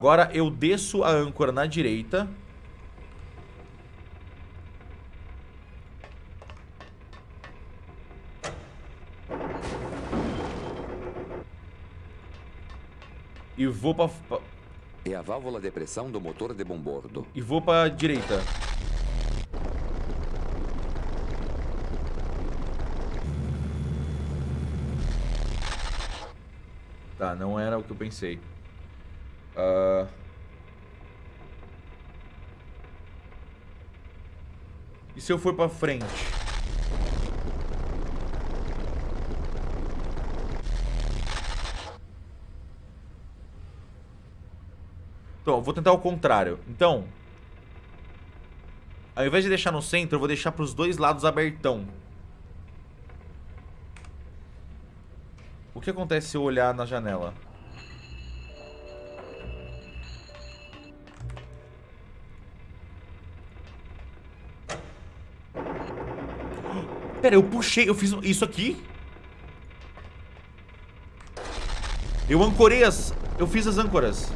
Agora eu desço a âncora na direita. E vou pra... É a válvula de pressão do motor de bombordo. E vou pra direita. Tá, não era o que eu pensei. Uh... E se eu for pra frente? Então, vou tentar o contrário. Então, ao invés de deixar no centro, eu vou deixar pros dois lados abertão. O que acontece se eu olhar na janela? Pera, eu puxei, eu fiz isso aqui? Eu ancorei as... Eu fiz as âncoras.